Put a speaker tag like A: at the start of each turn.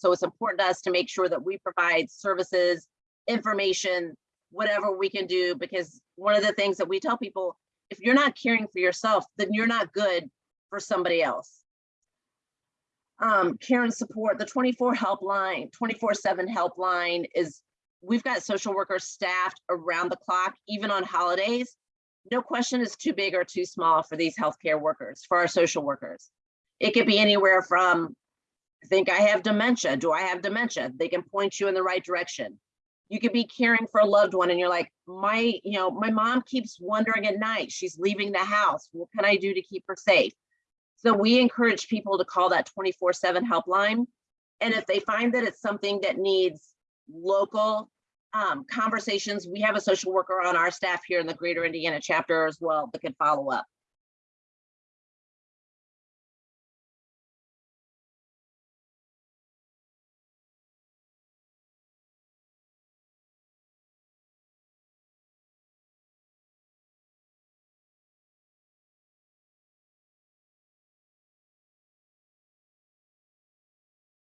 A: So it's important to us to make sure that we provide services, information, whatever we can do, because one of the things that we tell people, if you're not caring for yourself, then you're not good for somebody else. Um, and support, the 24 helpline, 24 seven helpline is, we've got social workers staffed around the clock, even on holidays. No question is too big or too small for these healthcare workers, for our social workers. It could be anywhere from, think I have dementia. Do I have dementia? They can point you in the right direction. You could be caring for a loved one and you're like, my, you know, my mom keeps wondering at night, she's leaving the house. What can I do to keep her safe? So we encourage people to call that 24 seven helpline. And if they find that it's something that needs local um, conversations, we have a social worker on our staff here in the greater Indiana chapter as well that can follow up.